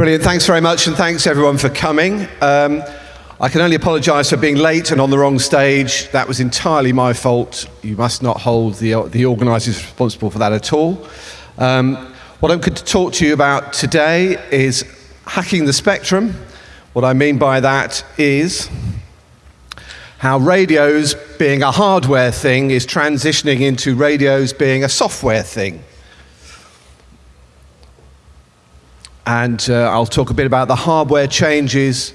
Brilliant. Thanks very much, and thanks everyone for coming. Um, I can only apologise for being late and on the wrong stage. That was entirely my fault. You must not hold the, the organisers responsible for that at all. Um, what I'm going to talk to you about today is hacking the spectrum. What I mean by that is how radios being a hardware thing is transitioning into radios being a software thing. And uh, I'll talk a bit about the hardware changes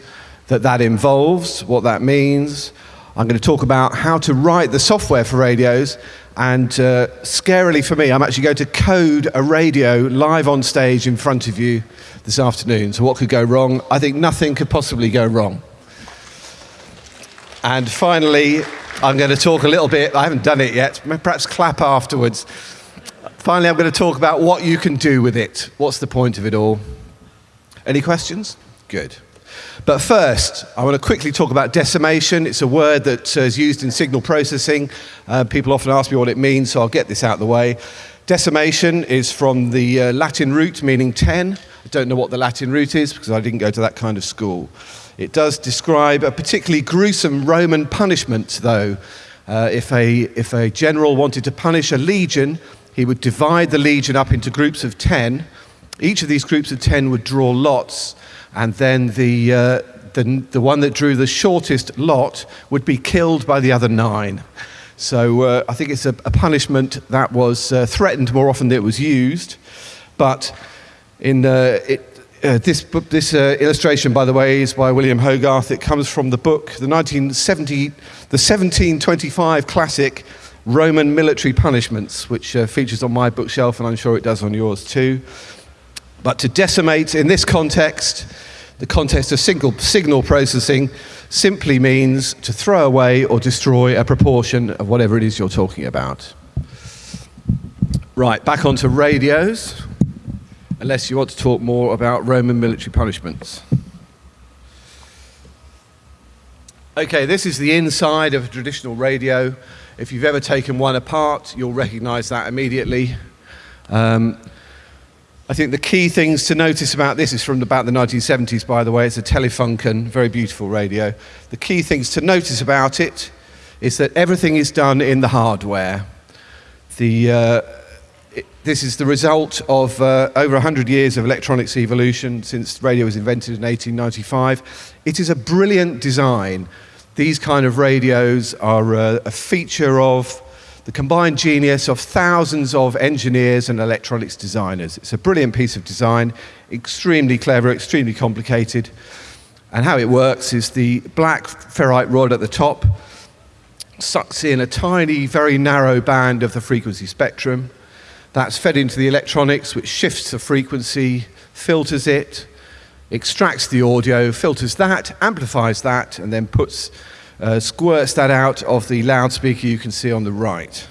that that involves, what that means. I'm going to talk about how to write the software for radios. And uh, scarily for me, I'm actually going to code a radio live on stage in front of you this afternoon. So what could go wrong? I think nothing could possibly go wrong. And finally, I'm going to talk a little bit, I haven't done it yet, perhaps clap afterwards. Finally, I'm going to talk about what you can do with it. What's the point of it all? Any questions? Good. But first, I want to quickly talk about decimation. It's a word that is used in signal processing. Uh, people often ask me what it means, so I'll get this out of the way. Decimation is from the uh, Latin root meaning 10. I don't know what the Latin root is because I didn't go to that kind of school. It does describe a particularly gruesome Roman punishment, though. Uh, if, a, if a general wanted to punish a legion, he would divide the legion up into groups of 10. Each of these groups of 10 would draw lots, and then the, uh, the, the one that drew the shortest lot would be killed by the other nine. So uh, I think it's a, a punishment that was uh, threatened more often than it was used. But in uh, it, uh, this, book, this uh, illustration, by the way, is by William Hogarth. It comes from the book, the 1970, the 1725 classic Roman Military Punishments, which uh, features on my bookshelf, and I'm sure it does on yours too. But to decimate in this context, the context of single, signal processing, simply means to throw away or destroy a proportion of whatever it is you're talking about. Right, back onto radios, unless you want to talk more about Roman military punishments. Okay, this is the inside of a traditional radio. If you've ever taken one apart, you'll recognize that immediately. Um, I think the key things to notice about this is from about the 1970s, by the way. It's a Telefunken, very beautiful radio. The key things to notice about it is that everything is done in the hardware. The, uh, it, this is the result of uh, over 100 years of electronics evolution since radio was invented in 1895. It is a brilliant design. These kind of radios are uh, a feature of the combined genius of thousands of engineers and electronics designers. It's a brilliant piece of design, extremely clever, extremely complicated. And how it works is the black ferrite rod at the top sucks in a tiny, very narrow band of the frequency spectrum. That's fed into the electronics, which shifts the frequency, filters it, extracts the audio, filters that, amplifies that, and then puts uh, squirts that out of the loudspeaker you can see on the right.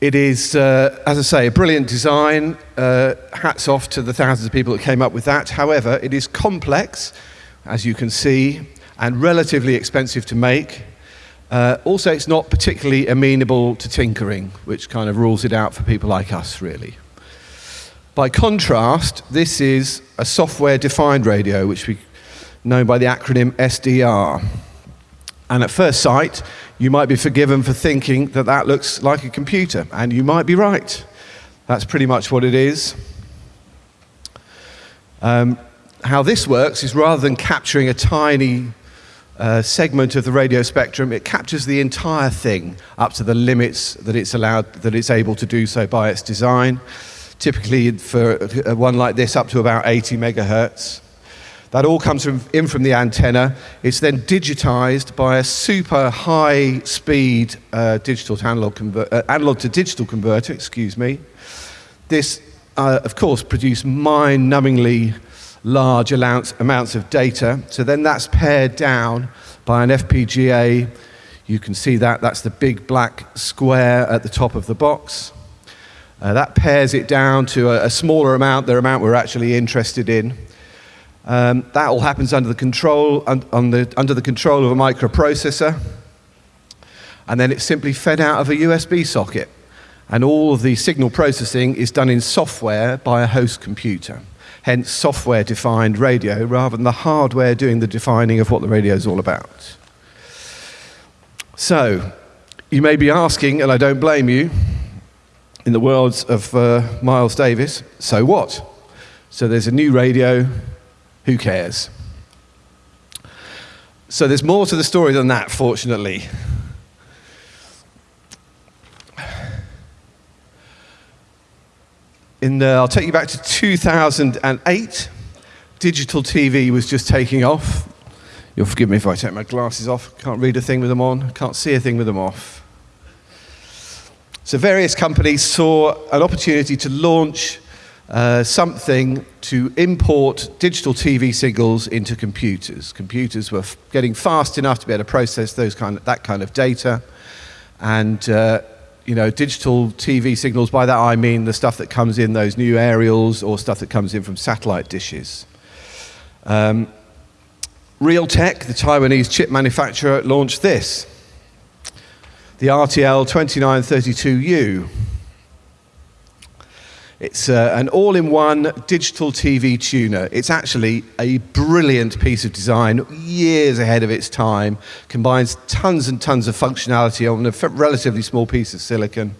It is, uh, as I say, a brilliant design. Uh, hats off to the thousands of people that came up with that. However, it is complex, as you can see, and relatively expensive to make. Uh, also, it's not particularly amenable to tinkering, which kind of rules it out for people like us, really. By contrast, this is a software-defined radio, which we know by the acronym SDR. And at first sight, you might be forgiven for thinking that that looks like a computer, and you might be right. That's pretty much what it is. Um, how this works is rather than capturing a tiny uh, segment of the radio spectrum, it captures the entire thing up to the limits that it's allowed, that it's able to do so by its design. Typically, for one like this, up to about 80 megahertz. That all comes from, in from the antenna. It's then digitized by a super high speed uh, digital to analog, uh, analog to digital converter, excuse me. This, uh, of course, produced mind numbingly large amounts, amounts of data. So then that's pared down by an FPGA. You can see that, that's the big black square at the top of the box. Uh, that pares it down to a, a smaller amount, the amount we're actually interested in. Um, that all happens under the control, un, the, under the control of a microprocessor. And then it's simply fed out of a USB socket. And all of the signal processing is done in software by a host computer. hence software defined radio rather than the hardware doing the defining of what the radio is all about. So, you may be asking, and I don't blame you, in the words of uh, Miles Davis, so what? So there's a new radio, who cares? So there's more to the story than that, fortunately. In the, I'll take you back to 2008. Digital TV was just taking off. You'll forgive me if I take my glasses off. Can't read a thing with them on. Can't see a thing with them off. So various companies saw an opportunity to launch uh, something to import digital TV signals into computers. Computers were getting fast enough to be able to process those kind of, that kind of data, and uh, you know, digital TV signals, by that I mean the stuff that comes in those new aerials or stuff that comes in from satellite dishes. Um, Realtek, the Taiwanese chip manufacturer, launched this the RTL 2932U. It's uh, an all in one digital TV tuner. It's actually a brilliant piece of design, years ahead of its time, combines tons and tons of functionality on a relatively small piece of silicon.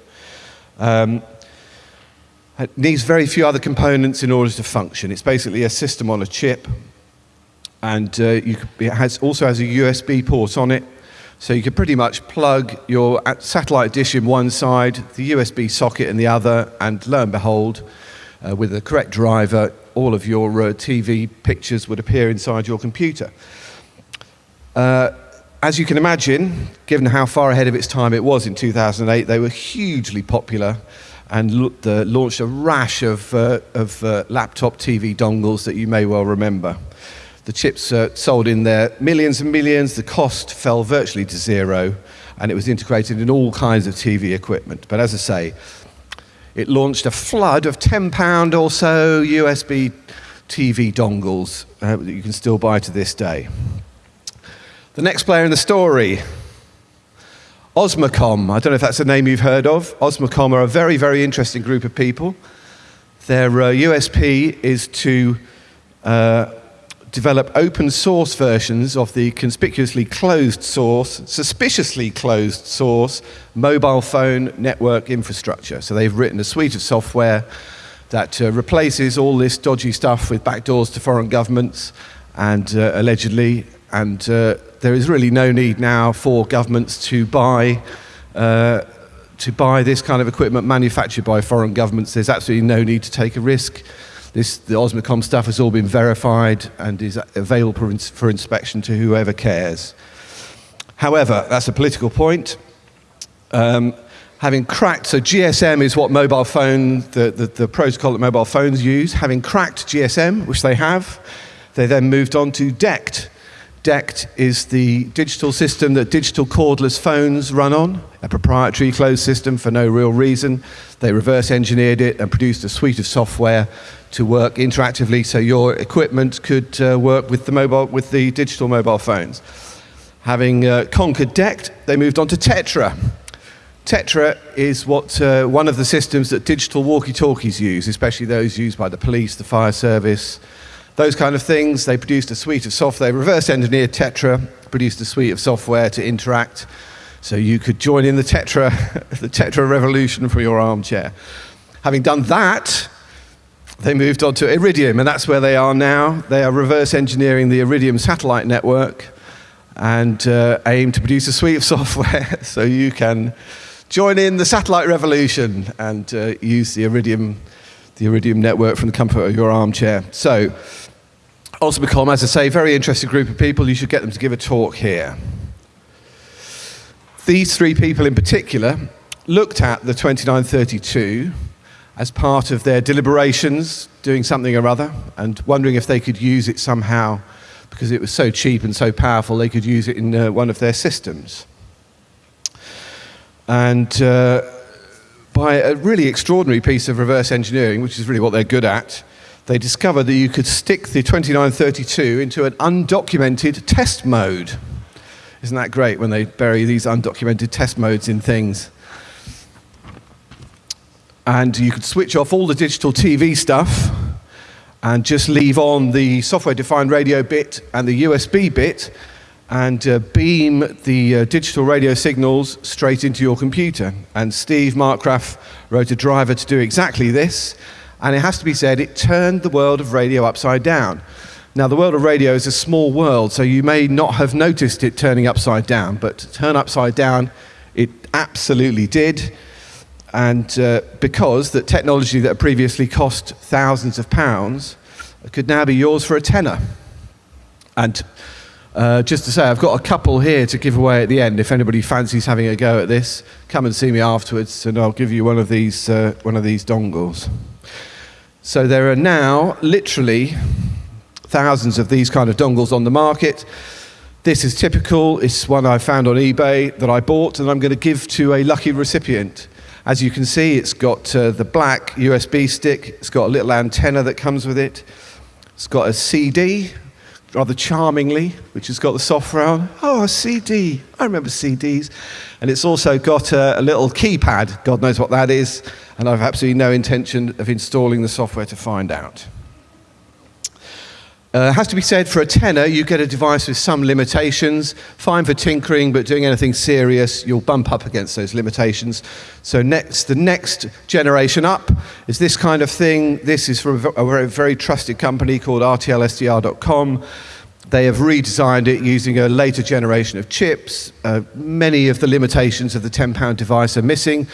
Um, it needs very few other components in order to function. It's basically a system on a chip, and uh, it has, also has a USB port on it so you could pretty much plug your satellite dish in one side, the USB socket in the other, and lo and behold, uh, with the correct driver, all of your uh, TV pictures would appear inside your computer. Uh, as you can imagine, given how far ahead of its time it was in 2008, they were hugely popular and launched a rash of, uh, of uh, laptop TV dongles that you may well remember. The chips uh, sold in their millions and millions. The cost fell virtually to zero, and it was integrated in all kinds of TV equipment. But as I say, it launched a flood of £10 or so USB TV dongles uh, that you can still buy to this day. The next player in the story, Osmocom. I don't know if that's a name you've heard of. Osmocom are a very, very interesting group of people. Their uh, USP is to uh, develop open source versions of the conspicuously closed source, suspiciously closed source, mobile phone network infrastructure. So they've written a suite of software that uh, replaces all this dodgy stuff with backdoors to foreign governments and uh, allegedly, and uh, there is really no need now for governments to buy uh, to buy this kind of equipment manufactured by foreign governments. There's absolutely no need to take a risk. This, the Osmocom stuff has all been verified and is available for, ins for inspection to whoever cares. However, that's a political point. Um, having cracked, so GSM is what mobile phone, the, the, the, protocol that mobile phones use. Having cracked GSM, which they have, they then moved on to DECT. DECT is the digital system that digital cordless phones run on, a proprietary closed system for no real reason. They reverse engineered it and produced a suite of software to work interactively so your equipment could uh, work with the, mobile, with the digital mobile phones. Having uh, conquered DECT, they moved on to Tetra. Tetra is what uh, one of the systems that digital walkie-talkies use, especially those used by the police, the fire service, those kind of things. They produced a suite of software. They reverse engineered Tetra, produced a suite of software to interact so you could join in the Tetra, the Tetra revolution from your armchair. Having done that, they moved on to Iridium, and that's where they are now. They are reverse engineering the Iridium satellite network and uh, aim to produce a suite of software so you can join in the satellite revolution and uh, use the Iridium, the Iridium network from the comfort of your armchair. So, Osmocom, as I say, a very interesting group of people. You should get them to give a talk here. These three people in particular looked at the 2932 as part of their deliberations, doing something or other, and wondering if they could use it somehow because it was so cheap and so powerful, they could use it in uh, one of their systems. And uh, by a really extraordinary piece of reverse engineering, which is really what they're good at, they discovered that you could stick the 2932 into an undocumented test mode. Isn't that great when they bury these undocumented test modes in things? and you could switch off all the digital TV stuff and just leave on the software defined radio bit and the USB bit and uh, beam the uh, digital radio signals straight into your computer. And Steve Markgraf wrote a driver to do exactly this. And it has to be said, it turned the world of radio upside down. Now, the world of radio is a small world, so you may not have noticed it turning upside down, but turn upside down, it absolutely did. And uh, because that technology that previously cost thousands of pounds could now be yours for a tenner. And uh, just to say, I've got a couple here to give away at the end. If anybody fancies having a go at this, come and see me afterwards, and I'll give you one of these, uh, one of these dongles. So there are now literally thousands of these kind of dongles on the market. This is typical. It's one I found on eBay that I bought, and I'm going to give to a lucky recipient. As you can see, it's got uh, the black USB stick. It's got a little antenna that comes with it. It's got a CD, rather charmingly, which has got the software on. Oh, a CD. I remember CDs. And it's also got a, a, little keypad. God knows what that is. And I've absolutely no intention of installing the software to find out. Uh, has to be said, for a tenner, you get a device with some limitations. Fine for tinkering, but doing anything serious, you'll bump up against those limitations. So next, the next generation up is this kind of thing. This is from a very, very trusted company called RTLSDR.com. They have redesigned it using a later generation of chips. Uh, many of the limitations of the 10 pound device are missing.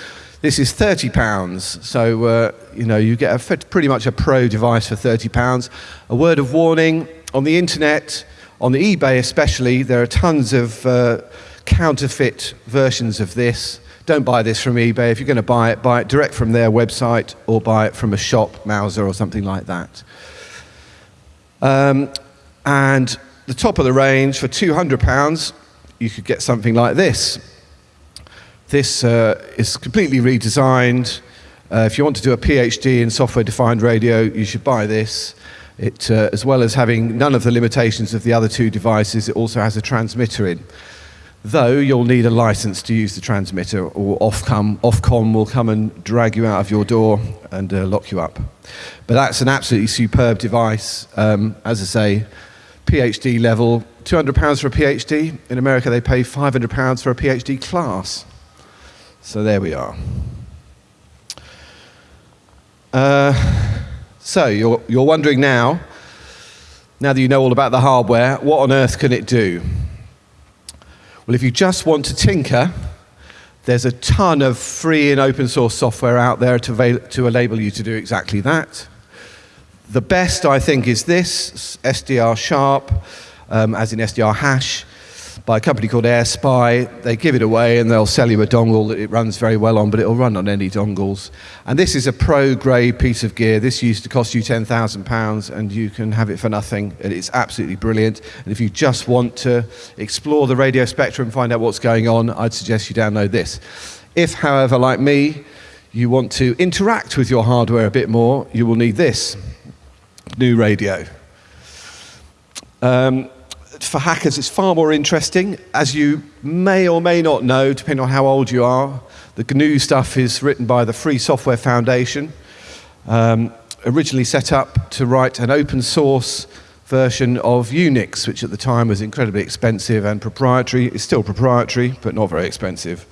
This is 30 pounds, so uh, you know you get a, pretty much a pro device for 30 pounds. A word of warning: on the internet, on the eBay especially, there are tons of uh, counterfeit versions of this. Don't buy this from eBay. If you're going to buy it, buy it direct from their website or buy it from a shop, Mouser or something like that. Um, and the top of the range for 200 pounds, you could get something like this. This uh, is completely redesigned. Uh, if you want to do a PhD in software-defined radio, you should buy this. It, uh, as well as having none of the limitations of the other two devices, it also has a transmitter in. Though you'll need a license to use the transmitter, or Ofcom, Ofcom will come and drag you out of your door and uh, lock you up. But that's an absolutely superb device. Um, as I say, PhD level, £200 for a PhD. In America, they pay £500 for a PhD class. So there we are. Uh, so you're, you're wondering now, now that you know all about the hardware, what on earth can it do? Well, if you just want to tinker, there's a ton of free and open source software out there to, to enable you to do exactly that. The best, I think, is this, SDR Sharp, um, as in SDR hash by a company called AirSpy. They give it away and they'll sell you a dongle that it runs very well on, but it'll run on any dongles. And this is a pro grade piece of gear. This used to cost you £10,000 and you can have it for nothing. And it's absolutely brilliant. And if you just want to explore the radio spectrum, and find out what's going on, I'd suggest you download this. If, however, like me, you want to interact with your hardware a bit more, you will need this new radio. Um, for hackers, it's far more interesting. As you may or may not know, depending on how old you are, the GNU stuff is written by the Free Software Foundation, um, originally set up to write an open source version of Unix, which at the time was incredibly expensive and proprietary. It's still proprietary, but not very expensive.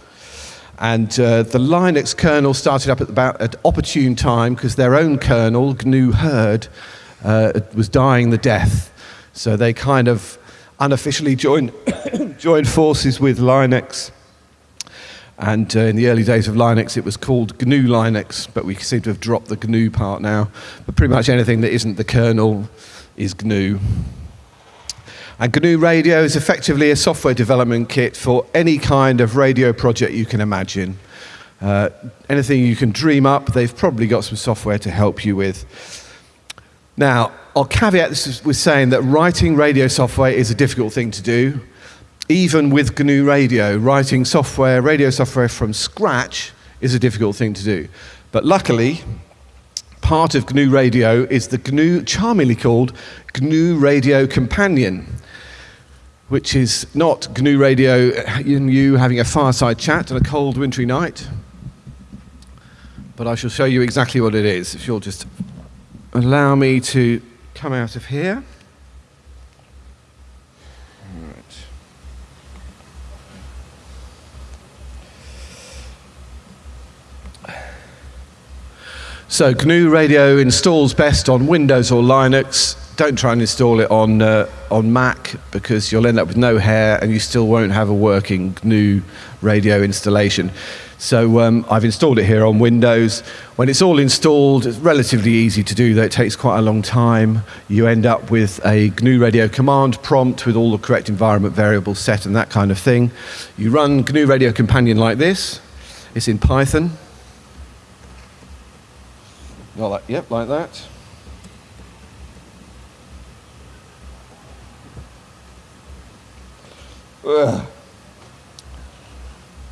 And uh, the Linux kernel started up at about an opportune time because their own kernel, GNU Hurd, uh, was dying the death. So they kind of unofficially joined, joined forces with Linux. And uh, in the early days of Linux, it was called GNU Linux, but we seem to have dropped the GNU part now. But pretty much anything that isn't the kernel is GNU. And GNU Radio is effectively a software development kit for any kind of radio project you can imagine. Uh, anything you can dream up, they've probably got some software to help you with. Now, I'll caveat this with saying that writing radio software is a difficult thing to do. Even with GNU Radio, writing software, radio software from scratch is a difficult thing to do. But luckily, part of GNU Radio is the GNU, charmingly called GNU Radio Companion, which is not GNU Radio you having a fireside chat on a cold wintry night, but I shall show you exactly what it is if you'll just allow me to come out of here. So GNU Radio installs best on Windows or Linux. Don't try and install it on, uh, on Mac because you'll end up with no hair and you still won't have a working GNU radio installation. So um, I've installed it here on Windows. When it's all installed, it's relatively easy to do, though it takes quite a long time. You end up with a GNU Radio command prompt with all the correct environment variables set and that kind of thing. You run GNU Radio Companion like this. It's in Python. Not like, yep, like that. Ugh.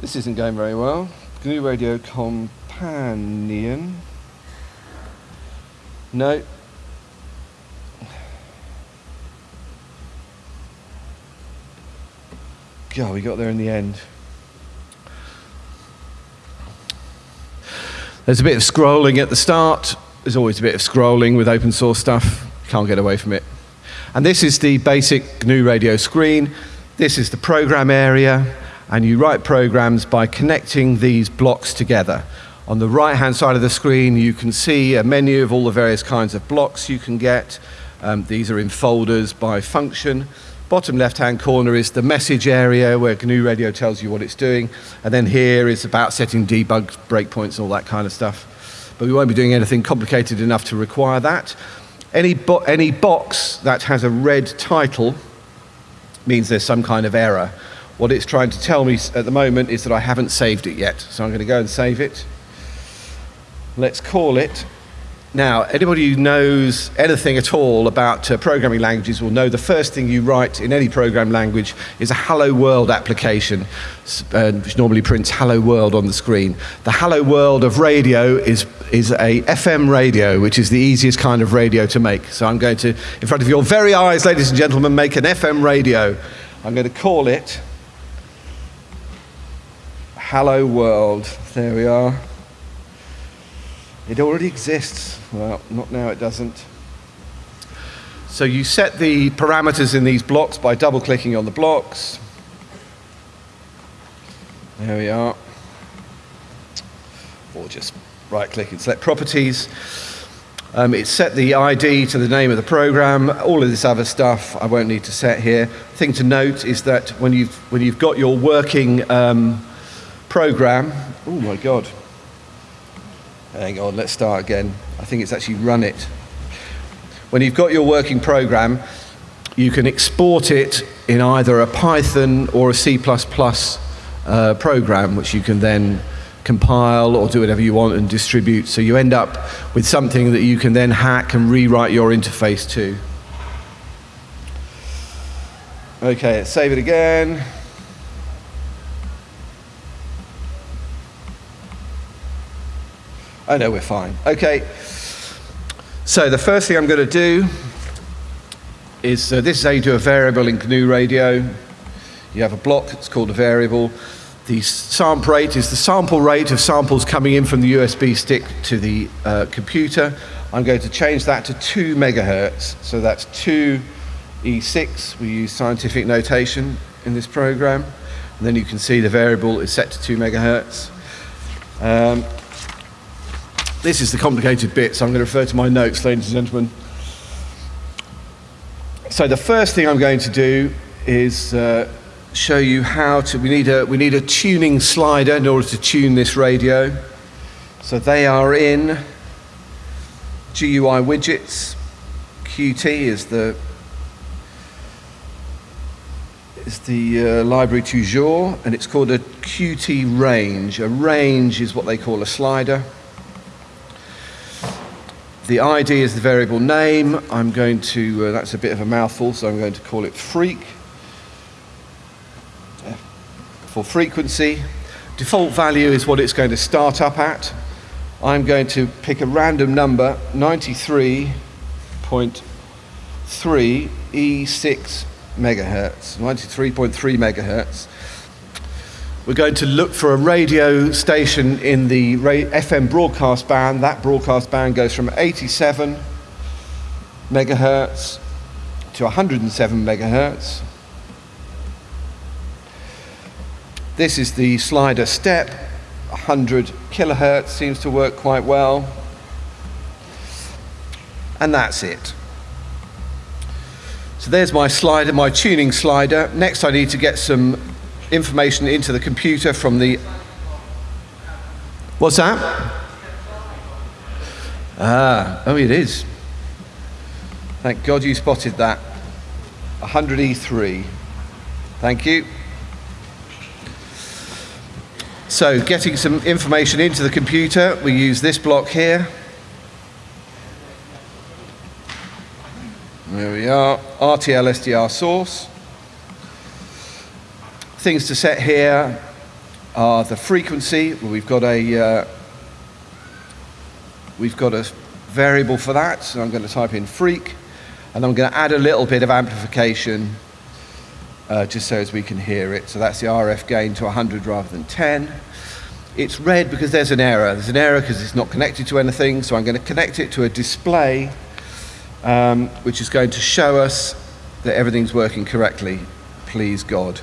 This isn't going very well. GNU Radio Companion. No. God, we got there in the end. There's a bit of scrolling at the start. There's always a bit of scrolling with open source stuff. Can't get away from it. And this is the basic GNU radio screen. This is the program area. And you write programs by connecting these blocks together. On the right hand side of the screen, you can see a menu of all the various kinds of blocks you can get. Um, these are in folders by function. Bottom left-hand corner is the message area where GNU Radio tells you what it's doing. And then here is about setting debug breakpoints and all that kind of stuff. But we won't be doing anything complicated enough to require that. Any, bo any box that has a red title means there's some kind of error. What it's trying to tell me at the moment is that I haven't saved it yet. So I'm going to go and save it. Let's call it now, anybody who knows anything at all about uh, programming languages will know the first thing you write in any program language is a Hello World application, uh, which normally prints Hello World on the screen. The Hello World of radio is, is a FM radio, which is the easiest kind of radio to make. So I'm going to, in front of your very eyes, ladies and gentlemen, make an FM radio. I'm going to call it Hello World. There we are. It already exists. Well, not now, it doesn't. So you set the parameters in these blocks by double clicking on the blocks. There we are. Or just right click and select properties. Um, it's set the ID to the name of the program, all of this other stuff I won't need to set here. Thing to note is that when you've, when you've got your working um, program, oh my God, Hang on, let's start again. I think it's actually run it. When you've got your working program, you can export it in either a Python or a C++ uh, program, which you can then compile or do whatever you want and distribute. So you end up with something that you can then hack and rewrite your interface to. Okay, save it again. Oh no, we're fine. Okay. So the first thing I'm going to do is uh, this is how you do a variable in GNU Radio. You have a block, it's called a variable. The sample rate is the sample rate of samples coming in from the USB stick to the uh, computer. I'm going to change that to 2 megahertz. So that's 2 E6. We use scientific notation in this program. And then you can see the variable is set to 2 megahertz. Um, this is the complicated bit, so I'm going to refer to my notes, ladies and gentlemen. So the first thing I'm going to do is uh, show you how to, we need, a, we need a tuning slider in order to tune this radio. So they are in GUI widgets. Qt is the is the uh, library du jour, and it's called a Qt range. A range is what they call a slider. The ID is the variable name. I'm going to, uh, that's a bit of a mouthful, so I'm going to call it freak. For frequency, default value is what it's going to start up at. I'm going to pick a random number, 93.3 E6 megahertz, 93.3 megahertz. We're going to look for a radio station in the FM broadcast band. That broadcast band goes from 87 megahertz to 107 megahertz. This is the slider step, 100 kilohertz seems to work quite well. And that's it. So there's my slider, my tuning slider. Next I need to get some information into the computer from the... What's that? Ah, oh it is. Thank God you spotted that. 100E3. Thank you. So getting some information into the computer, we use this block here. There we are, RTL SDR source. Things to set here are the frequency. We've got a uh, we've got a variable for that. So I'm going to type in freak, and I'm going to add a little bit of amplification uh, just so as we can hear it. So that's the RF gain to 100 rather than 10. It's red because there's an error. There's an error because it's not connected to anything. So I'm going to connect it to a display um, which is going to show us that everything's working correctly, please God.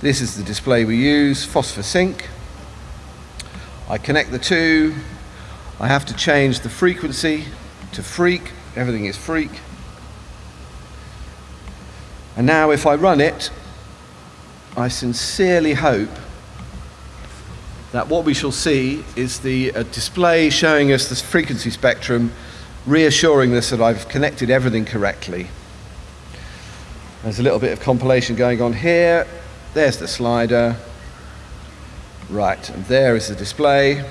This is the display we use, fosphor sink. I connect the two. I have to change the frequency to freak. Everything is freak. And now if I run it, I sincerely hope that what we shall see is the display showing us the frequency spectrum reassuring us that I've connected everything correctly. There's a little bit of compilation going on here. There's the slider. Right, and there is the display.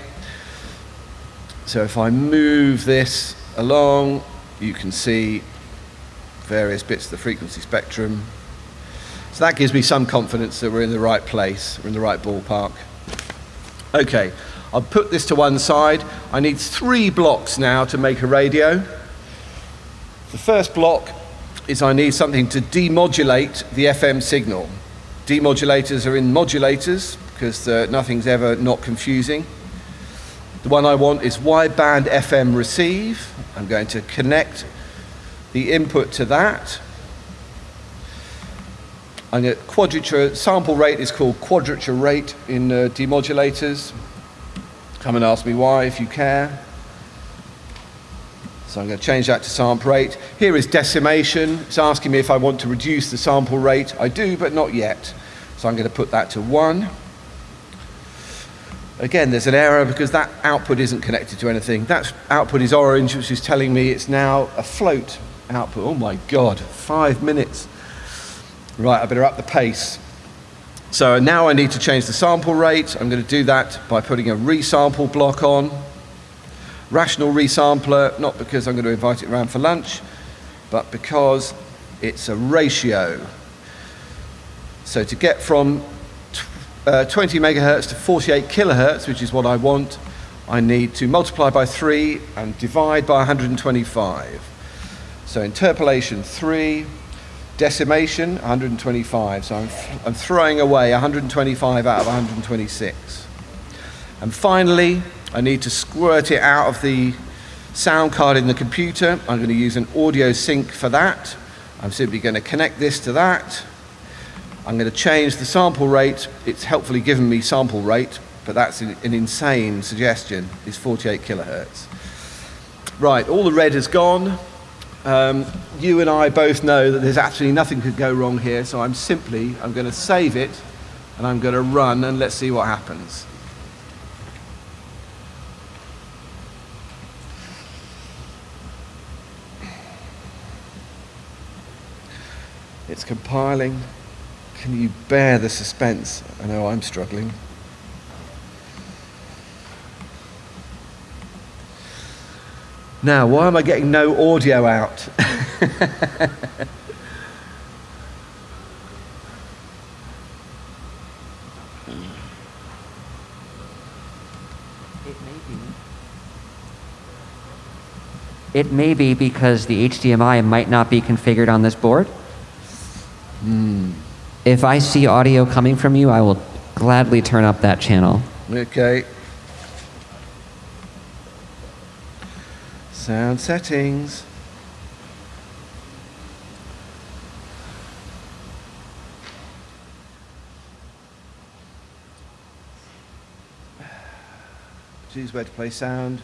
So if I move this along, you can see various bits of the frequency spectrum. So that gives me some confidence that we're in the right place, we're in the right ballpark. Okay, I'll put this to one side. I need three blocks now to make a radio. The first block is I need something to demodulate the FM signal. Demodulators are in modulators because uh, nothing's ever not confusing. The one I want is wideband FM receive. I'm going to connect the input to that. And quadrature sample rate is called quadrature rate in uh, demodulators. Come and ask me why if you care. So I'm going to change that to sample rate. Here is decimation. It's asking me if I want to reduce the sample rate. I do, but not yet. So I'm going to put that to 1. Again, there's an error because that output isn't connected to anything. That output is orange, which is telling me it's now a float output. Oh my God, five minutes. Right, I better up the pace. So now I need to change the sample rate. I'm going to do that by putting a resample block on. Rational resampler, not because I'm going to invite it around for lunch, but because it's a ratio. So to get from uh, 20 megahertz to 48 kilohertz, which is what I want, I need to multiply by 3 and divide by 125. So interpolation 3 Decimation, 125. So I'm, I'm throwing away 125 out of 126. And finally, I need to squirt it out of the sound card in the computer. I'm going to use an audio sink for that. I'm simply going to connect this to that. I'm going to change the sample rate. It's helpfully given me sample rate, but that's an, an insane suggestion. It's 48 kilohertz. Right, all the red is gone. Um, you and I both know that there's absolutely nothing could go wrong here, so I'm simply, I'm going to save it, and I'm going to run, and let's see what happens. It's compiling. Can you bear the suspense? I know I'm struggling. Now, why am I getting no audio out? It may be because the HDMI might not be configured on this board. Mm. If I see audio coming from you, I will gladly turn up that channel. Okay. Sound settings. Choose where to play sound.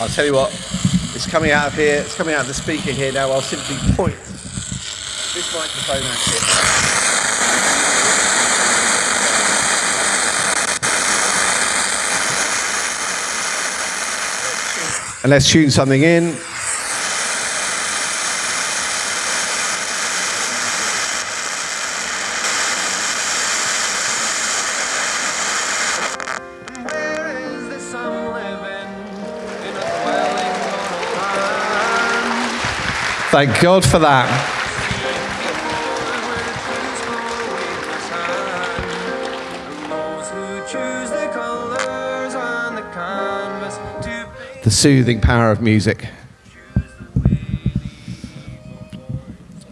I'll tell you what it's coming out of here, it's coming out of the speaker here now. I'll simply point this microphone at it. And let's tune something in. Thank God for that. The soothing power of music.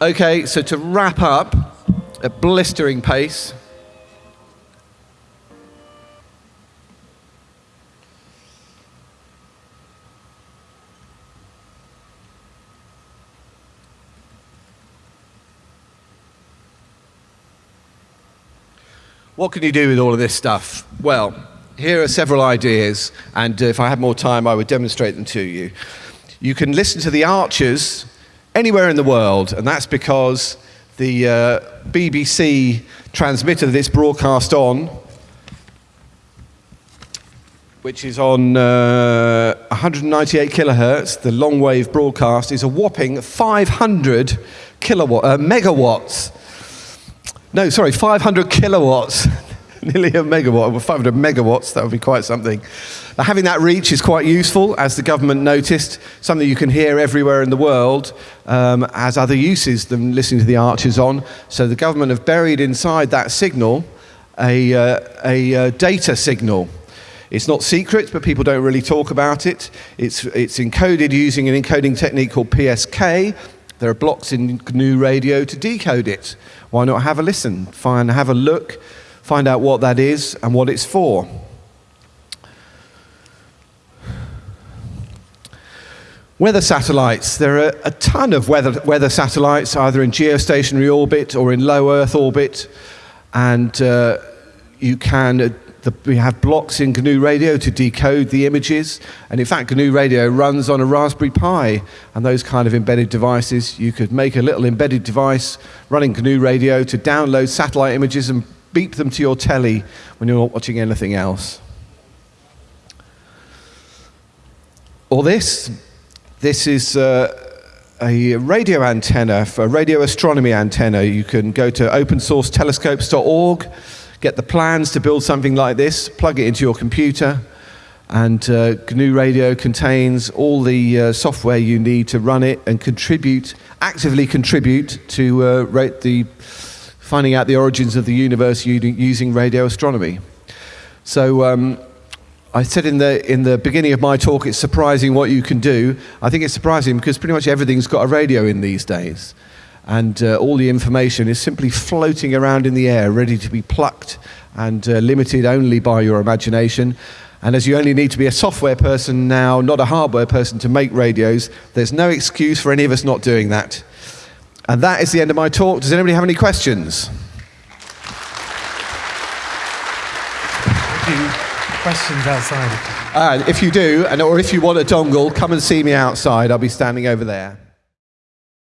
Okay, so to wrap up at blistering pace. What can you do with all of this stuff? Well, here are several ideas, and uh, if I had more time, I would demonstrate them to you. You can listen to the Archers anywhere in the world, and that's because the uh, BBC transmitter that it's broadcast on, which is on uh, 198 kilohertz, the long wave broadcast, is a whopping 500 kilowatt, uh, megawatts. No, sorry, 500 kilowatts. Nearly a megawatt, well, 500 megawatts, that would be quite something. Now, having that reach is quite useful, as the government noticed, something you can hear everywhere in the world, um, has other uses than listening to the archers on. So the government have buried inside that signal a, uh, a uh, data signal. It's not secret, but people don't really talk about it. It's, it's encoded using an encoding technique called PSK. There are blocks in GNU Radio to decode it. Why not have a listen, find, have a look, find out what that is and what it's for. Weather satellites. There are a ton of weather, weather satellites, either in geostationary orbit or in low Earth orbit. And uh, you can, the, we have blocks in GNU Radio to decode the images. And in fact, GNU Radio runs on a Raspberry Pi and those kind of embedded devices. You could make a little embedded device running GNU Radio to download satellite images and beep them to your telly when you're not watching anything else. Or this. This is uh, a radio antenna, for a radio astronomy antenna. You can go to opensourcetelescopes.org, get the plans to build something like this, plug it into your computer, and uh, GNU Radio contains all the uh, software you need to run it and contribute, actively contribute to uh, the finding out the origins of the universe using radio astronomy. So um, I said in the, in the beginning of my talk, it's surprising what you can do. I think it's surprising because pretty much everything's got a radio in these days. And uh, all the information is simply floating around in the air, ready to be plucked and uh, limited only by your imagination. And as you only need to be a software person now, not a hardware person to make radios, there's no excuse for any of us not doing that. And that is the end of my talk. Does anybody have any questions? Questions outside. Uh, if you do, and, or if you want a dongle, come and see me outside. I'll be standing over there.